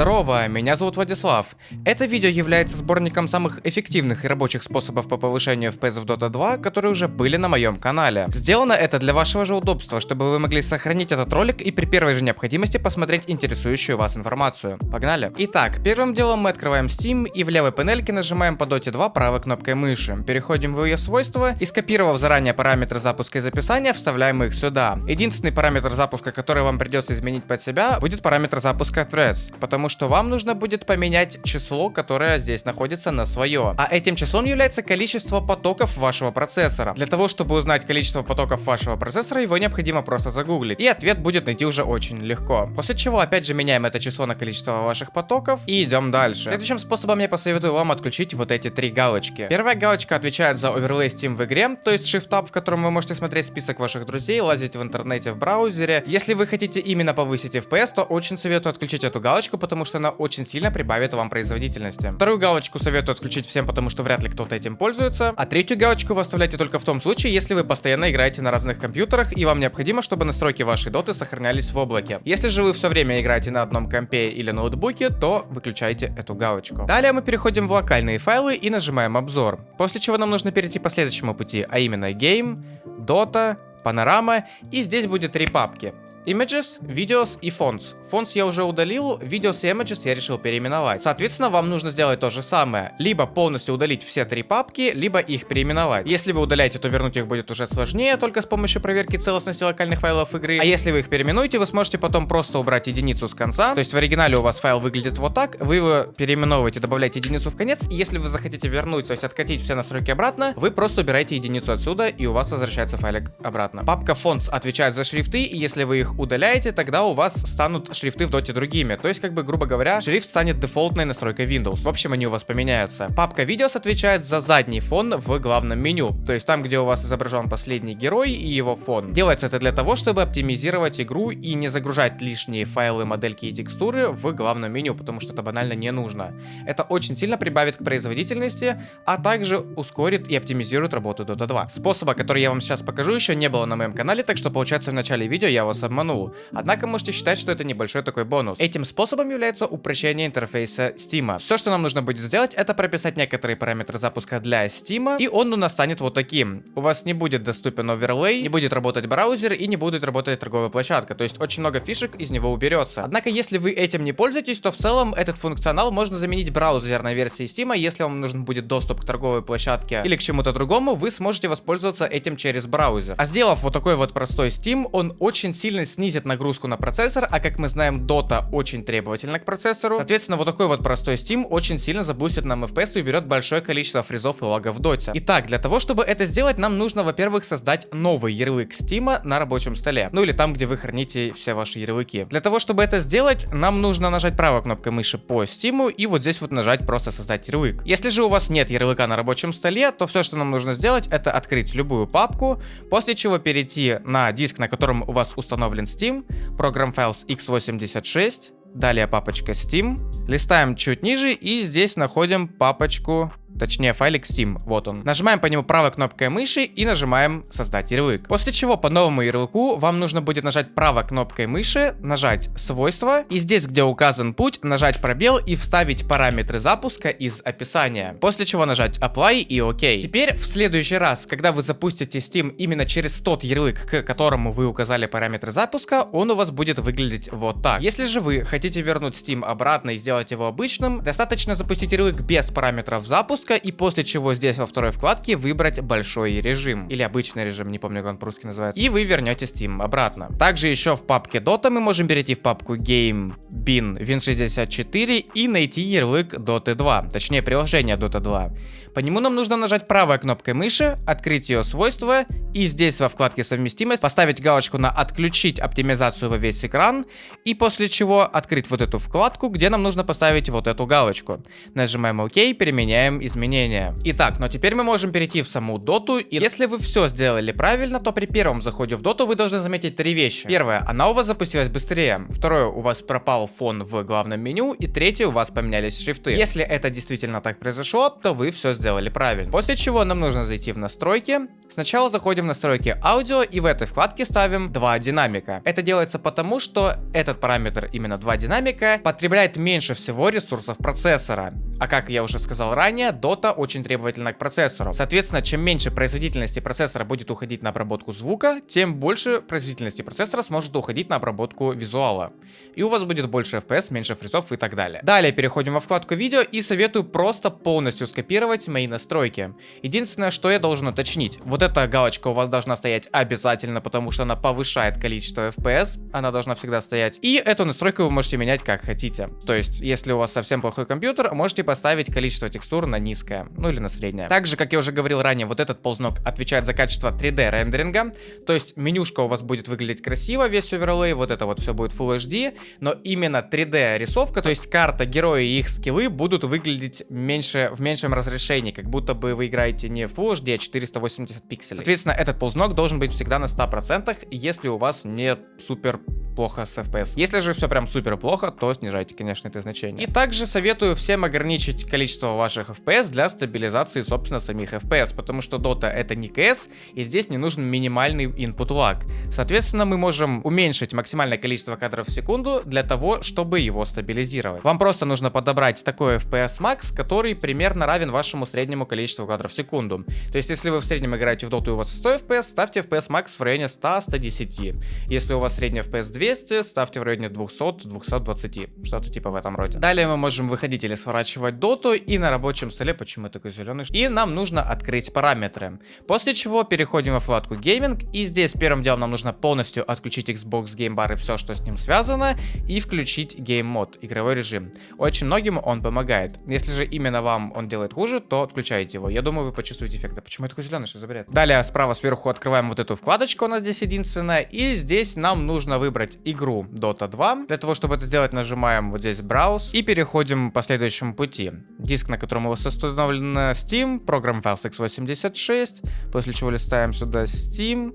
Здорово, меня зовут Владислав. Это видео является сборником самых эффективных и рабочих способов по повышению FPS в Dota 2, которые уже были на моем канале. Сделано это для вашего же удобства, чтобы вы могли сохранить этот ролик и при первой же необходимости посмотреть интересующую вас информацию. Погнали! Итак, первым делом мы открываем Steam и в левой панельке нажимаем по Dota 2 правой кнопкой мыши. Переходим в ее свойства и скопировав заранее параметры запуска и записания, вставляем их сюда. Единственный параметр запуска, который вам придется изменить под себя, будет параметр запуска Threads, потому что вам нужно будет поменять число, которое здесь находится на свое. А этим числом является количество потоков вашего процессора. Для того, чтобы узнать количество потоков вашего процессора, его необходимо просто загуглить. И ответ будет найти уже очень легко. После чего опять же меняем это число на количество ваших потоков и идем дальше. Следующим способом я посоветую вам отключить вот эти три галочки. Первая галочка отвечает за оверлей Steam в игре, то есть Shift-Tab, в котором вы можете смотреть список ваших друзей, лазить в интернете в браузере. Если вы хотите именно повысить FPS, то очень советую отключить эту галочку, потому что она очень сильно прибавит вам производительности. Вторую галочку советую отключить всем, потому что вряд ли кто-то этим пользуется. А третью галочку вы оставляете только в том случае, если вы постоянно играете на разных компьютерах и вам необходимо, чтобы настройки вашей доты сохранялись в облаке. Если же вы все время играете на одном компе или ноутбуке, то выключайте эту галочку. Далее мы переходим в локальные файлы и нажимаем обзор. После чего нам нужно перейти по следующему пути, а именно Game, Dota, Панорама, и здесь будет три папки. Images, Videos и Fonts. Fonts я уже удалил, Videos и Images я решил переименовать. Соответственно, вам нужно сделать то же самое. Либо полностью удалить все три папки, либо их переименовать. Если вы удаляете, то вернуть их будет уже сложнее, только с помощью проверки целостности локальных файлов игры. А если вы их переименуете, вы сможете потом просто убрать единицу с конца. То есть в оригинале у вас файл выглядит вот так, вы его переименовываете, добавляете единицу в конец. И если вы захотите вернуть, то есть откатить все настройки обратно, вы просто убираете единицу отсюда, и у вас возвращается файлик обратно. Папка Fonts отвечает за шрифты, и если вы их их удаляете, тогда у вас станут шрифты в доте другими. То есть, как бы, грубо говоря, шрифт станет дефолтной настройкой Windows. В общем, они у вас поменяются. Папка Videos отвечает за задний фон в главном меню. То есть, там, где у вас изображен последний герой и его фон. Делается это для того, чтобы оптимизировать игру и не загружать лишние файлы, модельки и текстуры в главном меню, потому что это банально не нужно. Это очень сильно прибавит к производительности, а также ускорит и оптимизирует работу Dota 2. Способа, который я вам сейчас покажу, еще не было на моем канале, так что получается в начале видео я вас обманул обманул. Однако можете считать, что это небольшой такой бонус. Этим способом является упрощение интерфейса Steam. Все, что нам нужно будет сделать, это прописать некоторые параметры запуска для Steam, и он у нас станет вот таким. У вас не будет доступен оверлей, не будет работать браузер и не будет работать торговая площадка. То есть очень много фишек из него уберется. Однако, если вы этим не пользуетесь, то в целом этот функционал можно заменить браузерной версией Steam. Если вам нужен будет доступ к торговой площадке или к чему-то другому, вы сможете воспользоваться этим через браузер. А сделав вот такой вот простой Steam, он очень сильно снизит нагрузку на процессор, а как мы знаем, Dota очень требовательна к процессору. Соответственно, вот такой вот простой Steam очень сильно забустит нам FPS и уберет большое количество фризов и лагов в Dota. Итак, для того, чтобы это сделать, нам нужно, во-первых, создать новый ярлык Steam на рабочем столе. Ну или там, где вы храните все ваши ярлыки. Для того, чтобы это сделать, нам нужно нажать правой кнопкой мыши по Steam и вот здесь вот нажать просто создать ярлык. Если же у вас нет ярлыка на рабочем столе, то все, что нам нужно сделать, это открыть любую папку, после чего перейти на диск, на котором у вас установлен установлен Steam, Program Files x86, далее папочка Steam, листаем чуть ниже и здесь находим папочку точнее файлик Steam, вот он. Нажимаем по нему правой кнопкой мыши и нажимаем создать ярлык. После чего по новому ярлыку вам нужно будет нажать правой кнопкой мыши, нажать свойства и здесь, где указан путь, нажать пробел и вставить параметры запуска из описания. После чего нажать apply и ОК. Теперь в следующий раз, когда вы запустите Steam именно через тот ярлык, к которому вы указали параметры запуска, он у вас будет выглядеть вот так. Если же вы хотите вернуть Steam обратно и сделать его обычным, достаточно запустить ярлык без параметров запуска запуска, и после чего здесь во второй вкладке выбрать большой режим, или обычный режим, не помню, как он по-русски называется, и вы вернете Steam обратно. Также еще в папке Dota мы можем перейти в папку Game, Bin, Win64 и найти ярлык Dota 2, точнее приложение Dota 2. По нему нам нужно нажать правой кнопкой мыши, открыть ее свойства и здесь во вкладке совместимость поставить галочку на отключить оптимизацию во весь экран и после чего открыть вот эту вкладку, где нам нужно поставить вот эту галочку. Нажимаем ОК, переменяем изменения. Итак, но теперь мы можем перейти в саму доту, и если вы все сделали правильно, то при первом заходе в доту вы должны заметить три вещи. Первое, она у вас запустилась быстрее. Второе, у вас пропал фон в главном меню. И третье, у вас поменялись шрифты. Если это действительно так произошло, то вы все сделали правильно. После чего нам нужно зайти в настройки. Сначала заходим в настройки аудио и в этой вкладке ставим два динамика. Это делается потому, что этот параметр, именно два динамика, потребляет меньше всего ресурсов процессора. А как я уже сказал ранее, Dota очень требовательна к процессору. Соответственно, чем меньше производительности процессора будет уходить на обработку звука, тем больше производительности процессора сможет уходить на обработку визуала. И у вас будет больше FPS, меньше фризов и так далее. Далее переходим во вкладку видео и советую просто полностью скопировать мои настройки. Единственное, что я должен уточнить, вот эта галочка у вас должна стоять обязательно, потому что она повышает количество FPS, она должна всегда стоять. И эту настройку вы можете менять как хотите. То есть, если у вас совсем плохой компьютер, можете поставить количество текстур на низкое, ну или на среднее. Также, как я уже говорил ранее, вот этот ползнок отвечает за качество 3D рендеринга, то есть менюшка у вас будет выглядеть красиво, весь оверлей, вот это вот все будет Full HD, но именно 3D рисовка, то есть карта, герои и их скиллы будут выглядеть меньше, в меньшем разрешении, как будто бы вы играете не Full HD, а 480 пикселей. Соответственно, этот ползнок должен быть всегда на 100%, если у вас не супер плохо с FPS. Если же все прям супер плохо, то снижайте, конечно, это значение. И также советую всем ограничить количество ваших FPS для стабилизации, собственно, самих FPS, потому что Dota это не CS, и здесь не нужен минимальный input lag. Соответственно, мы можем уменьшить максимальное количество кадров в секунду для того, чтобы его стабилизировать. Вам просто нужно подобрать такой FPS max, который примерно равен вашему среднему количеству кадров в секунду. То есть, если вы в среднем играете в Dota и у вас 100 FPS, ставьте FPS max в районе 100-110. Если у вас средний FPS 200, ставьте в районе 200-220, что-то типа в этом роде. Далее мы можем выходить или сворачивать доту, и на рабочем столе, почему я такой зеленый, и нам нужно открыть параметры. После чего переходим во вкладку гейминг, и здесь первым делом нам нужно полностью отключить Xbox Game Bar и все, что с ним связано, и включить Game Mode, игровой режим. Очень многим он помогает. Если же именно вам он делает хуже, то отключайте его. Я думаю, вы почувствуете эффект. почему я такой зеленый, что за бред? Далее справа сверху открываем вот эту вкладочку, у нас здесь единственная, и здесь нам нужно выбрать игру Dota 2. Для того, чтобы это сделать, нажимаем вот здесь Browse и переходим по следующему пути. Диск, на котором у вас установлен Steam, программ файл x86, после чего листаем сюда Steam,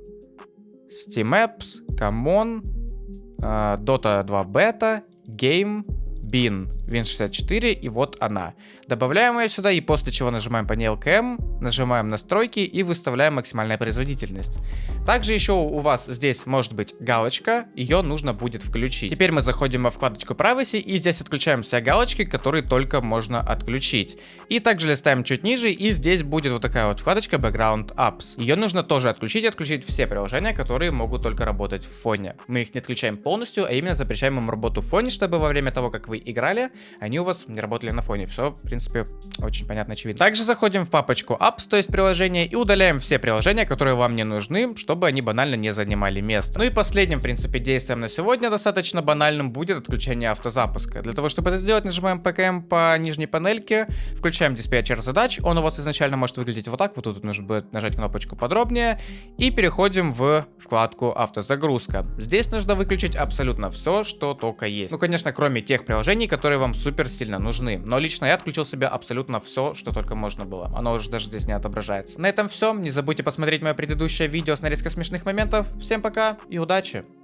Steam Apps, Common, uh, Dota 2 Beta, Game, Bin, Win64, и вот она. Добавляем ее сюда и после чего нажимаем ней LKM, нажимаем настройки и выставляем максимальная производительность. Также еще у вас здесь может быть галочка, ее нужно будет включить. Теперь мы заходим во вкладочку Privacy и здесь отключаем все галочки, которые только можно отключить. И также листаем чуть ниже и здесь будет вот такая вот вкладочка Background Apps. Ее нужно тоже отключить, отключить все приложения, которые могут только работать в фоне. Мы их не отключаем полностью, а именно запрещаем им работу в фоне, чтобы во время того, как вы играли, они у вас не работали на фоне. Все, в принципе, очень понятно, очевидно. Также заходим в папочку Apps, то есть приложения, и удаляем все приложения, которые вам не нужны, чтобы они банально не занимали место. Ну и последним, в принципе, действием на сегодня достаточно банальным будет отключение автозапуска. Для того, чтобы это сделать, нажимаем ПКМ по нижней панельке, включаем диспетчер задач, он у вас изначально может выглядеть вот так, вот тут нужно будет нажать кнопочку подробнее, и переходим в вкладку автозагрузка. Здесь нужно выключить абсолютно все, что только есть. Ну, конечно, кроме тех приложений, которые вам супер сильно нужны. Но лично я отключил себе абсолютно все, что только можно было. Оно уже даже здесь не отображается. На этом все. Не забудьте посмотреть мое предыдущее видео с нарезкой смешных моментов. Всем пока и удачи!